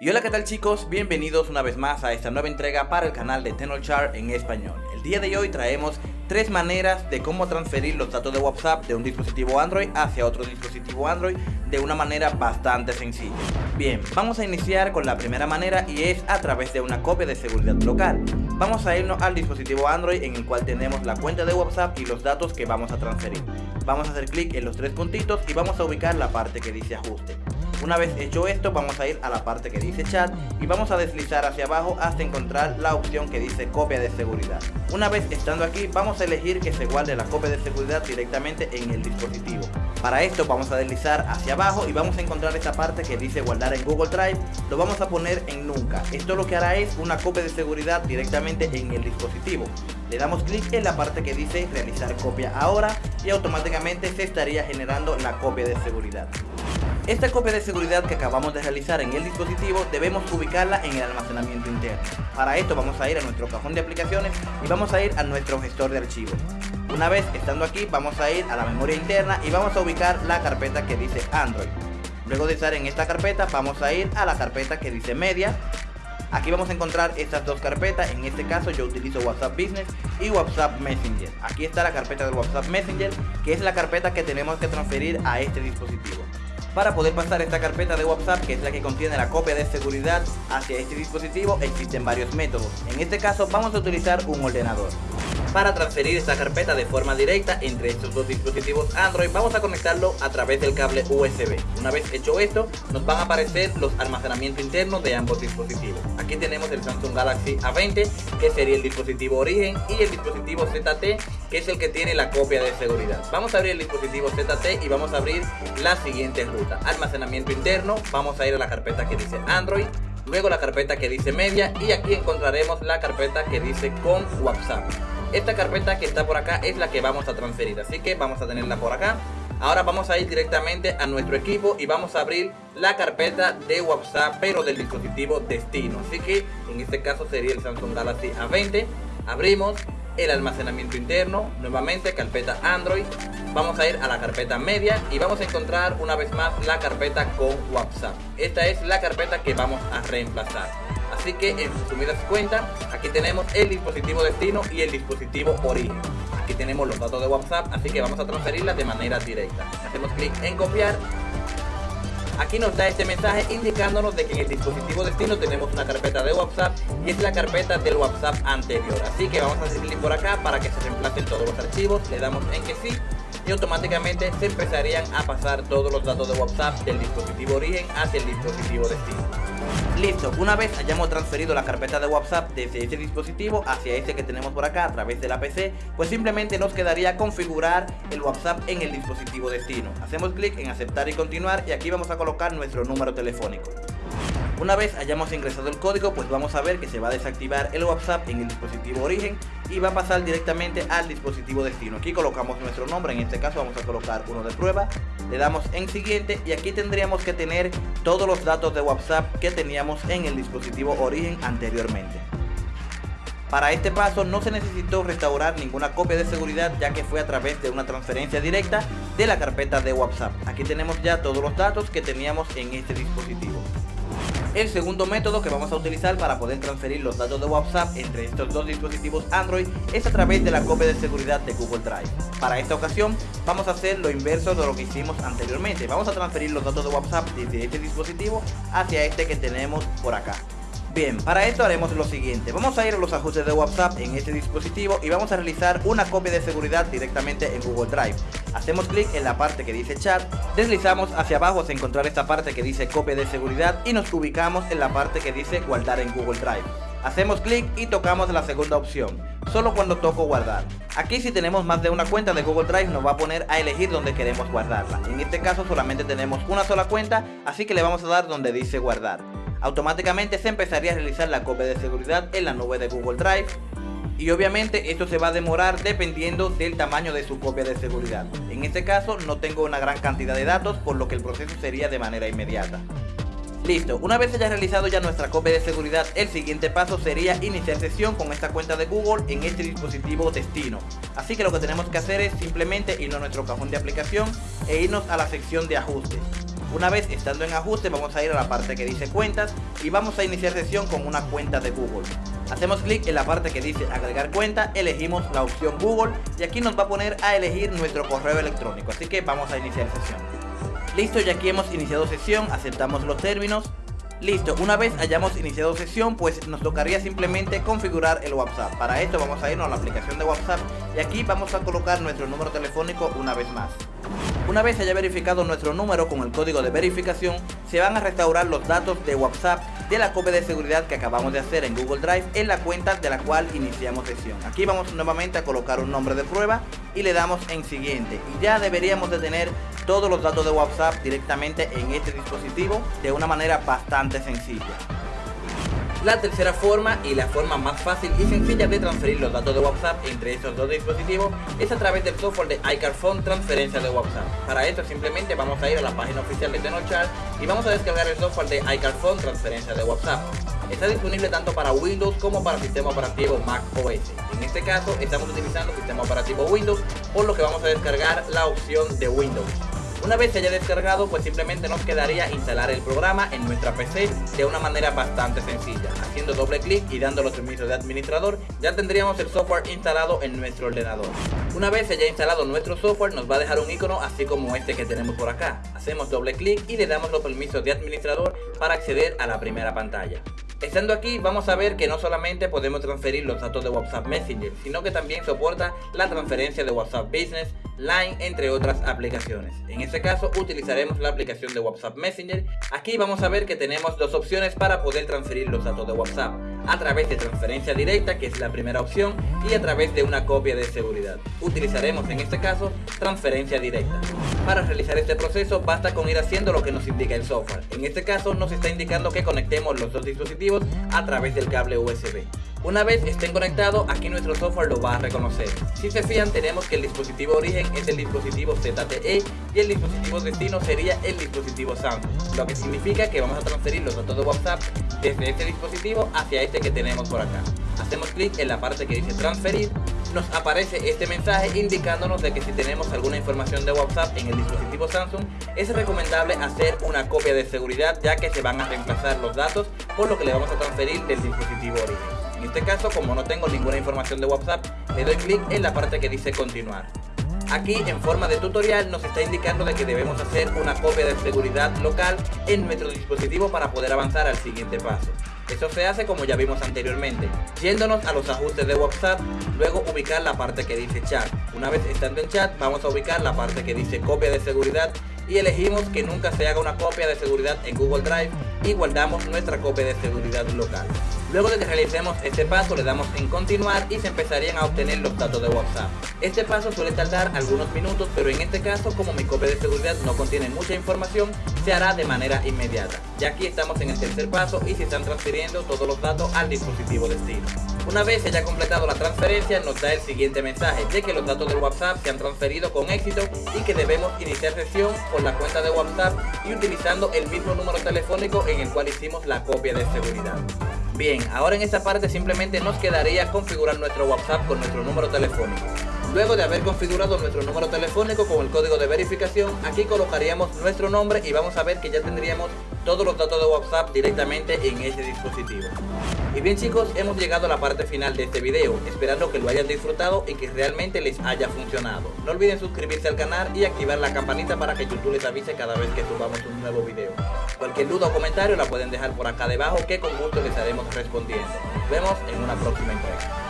Y hola qué tal chicos, bienvenidos una vez más a esta nueva entrega para el canal de Tenorshare en español. El día de hoy traemos tres maneras de cómo transferir los datos de WhatsApp de un dispositivo Android hacia otro dispositivo Android de una manera bastante sencilla. Bien, vamos a iniciar con la primera manera y es a través de una copia de seguridad local. Vamos a irnos al dispositivo Android en el cual tenemos la cuenta de WhatsApp y los datos que vamos a transferir. Vamos a hacer clic en los tres puntitos y vamos a ubicar la parte que dice ajuste. Una vez hecho esto vamos a ir a la parte que dice chat y vamos a deslizar hacia abajo hasta encontrar la opción que dice copia de seguridad. Una vez estando aquí vamos a elegir que se guarde la copia de seguridad directamente en el dispositivo. Para esto vamos a deslizar hacia abajo y vamos a encontrar esta parte que dice guardar en Google Drive. Lo vamos a poner en nunca. Esto lo que hará es una copia de seguridad directamente en el dispositivo. Le damos clic en la parte que dice realizar copia ahora y automáticamente se estaría generando la copia de seguridad. Esta copia de seguridad que acabamos de realizar en el dispositivo debemos ubicarla en el almacenamiento interno. Para esto vamos a ir a nuestro cajón de aplicaciones y vamos a ir a nuestro gestor de archivos. Una vez estando aquí vamos a ir a la memoria interna y vamos a ubicar la carpeta que dice Android. Luego de estar en esta carpeta vamos a ir a la carpeta que dice Media. Aquí vamos a encontrar estas dos carpetas, en este caso yo utilizo WhatsApp Business y WhatsApp Messenger. Aquí está la carpeta de WhatsApp Messenger, que es la carpeta que tenemos que transferir a este dispositivo. Para poder pasar esta carpeta de WhatsApp, que es la que contiene la copia de seguridad hacia este dispositivo, existen varios métodos. En este caso vamos a utilizar un ordenador. Para transferir esta carpeta de forma directa entre estos dos dispositivos Android vamos a conectarlo a través del cable USB. Una vez hecho esto nos van a aparecer los almacenamientos internos de ambos dispositivos. Aquí tenemos el Samsung Galaxy A20 que sería el dispositivo origen y el dispositivo ZT que es el que tiene la copia de seguridad. Vamos a abrir el dispositivo ZT y vamos a abrir la siguiente ruta. Almacenamiento interno, vamos a ir a la carpeta que dice Android luego la carpeta que dice media y aquí encontraremos la carpeta que dice con WhatsApp. Esta carpeta que está por acá es la que vamos a transferir, así que vamos a tenerla por acá. Ahora vamos a ir directamente a nuestro equipo y vamos a abrir la carpeta de WhatsApp, pero del dispositivo destino. Así que en este caso sería el Samsung Galaxy A20. Abrimos el almacenamiento interno, nuevamente carpeta Android. Vamos a ir a la carpeta media y vamos a encontrar una vez más la carpeta con WhatsApp. Esta es la carpeta que vamos a reemplazar. Así que en resumidas cuentas, aquí tenemos el dispositivo destino y el dispositivo origen. Aquí tenemos los datos de WhatsApp, así que vamos a transferirlas de manera directa. Hacemos clic en copiar. Aquí nos da este mensaje indicándonos de que en el dispositivo destino tenemos una carpeta de WhatsApp y es la carpeta del WhatsApp anterior. Así que vamos a clic por acá para que se reemplacen todos los archivos. Le damos en que sí y automáticamente se empezarían a pasar todos los datos de WhatsApp del dispositivo origen hacia el dispositivo destino. Listo, una vez hayamos transferido la carpeta de WhatsApp desde ese dispositivo hacia este que tenemos por acá a través de la PC, pues simplemente nos quedaría configurar el WhatsApp en el dispositivo destino. Hacemos clic en aceptar y continuar y aquí vamos a colocar nuestro número telefónico. Una vez hayamos ingresado el código, pues vamos a ver que se va a desactivar el WhatsApp en el dispositivo origen y va a pasar directamente al dispositivo destino. Aquí colocamos nuestro nombre, en este caso vamos a colocar uno de prueba, le damos en siguiente y aquí tendríamos que tener todos los datos de WhatsApp que teníamos en el dispositivo origen anteriormente. Para este paso no se necesitó restaurar ninguna copia de seguridad ya que fue a través de una transferencia directa de la carpeta de WhatsApp. Aquí tenemos ya todos los datos que teníamos en este dispositivo. El segundo método que vamos a utilizar para poder transferir los datos de WhatsApp entre estos dos dispositivos Android es a través de la copia de seguridad de Google Drive. Para esta ocasión vamos a hacer lo inverso de lo que hicimos anteriormente. Vamos a transferir los datos de WhatsApp desde este dispositivo hacia este que tenemos por acá. Bien, para esto haremos lo siguiente, vamos a ir a los ajustes de WhatsApp en este dispositivo y vamos a realizar una copia de seguridad directamente en Google Drive. Hacemos clic en la parte que dice chat, deslizamos hacia abajo hasta encontrar esta parte que dice copia de seguridad y nos ubicamos en la parte que dice guardar en Google Drive. Hacemos clic y tocamos la segunda opción, solo cuando toco guardar. Aquí si tenemos más de una cuenta de Google Drive nos va a poner a elegir donde queremos guardarla. En este caso solamente tenemos una sola cuenta, así que le vamos a dar donde dice guardar automáticamente se empezaría a realizar la copia de seguridad en la nube de Google Drive y obviamente esto se va a demorar dependiendo del tamaño de su copia de seguridad. En este caso no tengo una gran cantidad de datos por lo que el proceso sería de manera inmediata. Listo, una vez haya realizado ya nuestra copia de seguridad, el siguiente paso sería iniciar sesión con esta cuenta de Google en este dispositivo destino. Así que lo que tenemos que hacer es simplemente irnos a nuestro cajón de aplicación e irnos a la sección de ajustes. Una vez estando en ajuste vamos a ir a la parte que dice cuentas y vamos a iniciar sesión con una cuenta de Google. Hacemos clic en la parte que dice agregar cuenta, elegimos la opción Google y aquí nos va a poner a elegir nuestro correo electrónico, así que vamos a iniciar sesión. Listo, ya aquí hemos iniciado sesión, aceptamos los términos. Listo, una vez hayamos iniciado sesión, pues nos tocaría simplemente configurar el WhatsApp. Para esto vamos a irnos a la aplicación de WhatsApp y aquí vamos a colocar nuestro número telefónico una vez más. Una vez haya verificado nuestro número con el código de verificación, se van a restaurar los datos de WhatsApp de la copia de seguridad que acabamos de hacer en Google Drive en la cuenta de la cual iniciamos sesión. Aquí vamos nuevamente a colocar un nombre de prueba y le damos en siguiente y ya deberíamos de tener todos los datos de WhatsApp directamente en este dispositivo de una manera bastante sencilla. La tercera forma y la forma más fácil y sencilla de transferir los datos de WhatsApp entre estos dos dispositivos es a través del software de iCarphone Transferencia de WhatsApp. Para esto simplemente vamos a ir a la página oficial de Tenochart y vamos a descargar el software de iCarphone Transferencia de WhatsApp. Está disponible tanto para Windows como para sistema operativo Mac OS. En este caso estamos utilizando sistema operativo Windows, por lo que vamos a descargar la opción de Windows. Una vez se haya descargado, pues simplemente nos quedaría instalar el programa en nuestra PC de una manera bastante sencilla. Haciendo doble clic y dando los permisos de administrador, ya tendríamos el software instalado en nuestro ordenador. Una vez se haya instalado nuestro software, nos va a dejar un icono así como este que tenemos por acá. Hacemos doble clic y le damos los permisos de administrador para acceder a la primera pantalla. Estando aquí vamos a ver que no solamente podemos transferir los datos de WhatsApp Messenger, sino que también soporta la transferencia de WhatsApp Business, Line, entre otras aplicaciones. En este caso utilizaremos la aplicación de WhatsApp Messenger. Aquí vamos a ver que tenemos dos opciones para poder transferir los datos de WhatsApp. A través de transferencia directa, que es la primera opción, y a través de una copia de seguridad. Utilizaremos en este caso transferencia directa. Para realizar este proceso basta con ir haciendo lo que nos indica el software. En este caso nos está indicando que conectemos los dos dispositivos a través del cable USB. Una vez estén conectados, aquí nuestro software lo va a reconocer. Si se fijan, tenemos que el dispositivo origen es el dispositivo ZTE y el dispositivo destino sería el dispositivo Samsung, lo que significa que vamos a transferir los datos de WhatsApp desde este dispositivo hacia este que tenemos por acá. Hacemos clic en la parte que dice transferir, nos aparece este mensaje indicándonos de que si tenemos alguna información de WhatsApp en el dispositivo Samsung, es recomendable hacer una copia de seguridad ya que se van a reemplazar los datos por lo que le vamos a transferir del dispositivo origen. En este caso, como no tengo ninguna información de WhatsApp, le doy clic en la parte que dice continuar. Aquí en forma de tutorial nos está indicando de que debemos hacer una copia de seguridad local en nuestro dispositivo para poder avanzar al siguiente paso. Eso se hace como ya vimos anteriormente, yéndonos a los ajustes de WhatsApp, luego ubicar la parte que dice chat. Una vez estando en chat vamos a ubicar la parte que dice copia de seguridad y elegimos que nunca se haga una copia de seguridad en Google Drive y guardamos nuestra copia de seguridad local. Luego de que realicemos este paso le damos en continuar y se empezarían a obtener los datos de WhatsApp. Este paso suele tardar algunos minutos pero en este caso como mi copia de seguridad no contiene mucha información se hará de manera inmediata. Ya aquí estamos en el tercer paso y se están transfiriendo todos los datos al dispositivo destino. Una vez se haya completado la transferencia nos da el siguiente mensaje de que los datos del WhatsApp se han transferido con éxito y que debemos iniciar sesión con la cuenta de WhatsApp y utilizando el mismo número telefónico en el cual hicimos la copia de seguridad. Bien, ahora en esta parte simplemente nos quedaría configurar nuestro WhatsApp con nuestro número telefónico. Luego de haber configurado nuestro número telefónico con el código de verificación, aquí colocaríamos nuestro nombre y vamos a ver que ya tendríamos todos los datos de WhatsApp directamente en ese dispositivo. Y bien chicos, hemos llegado a la parte final de este video, esperando que lo hayan disfrutado y que realmente les haya funcionado. No olviden suscribirse al canal y activar la campanita para que YouTube les avise cada vez que subamos un nuevo video. Cualquier duda o comentario la pueden dejar por acá debajo que con gusto les estaremos respondiendo. Nos vemos en una próxima entrega.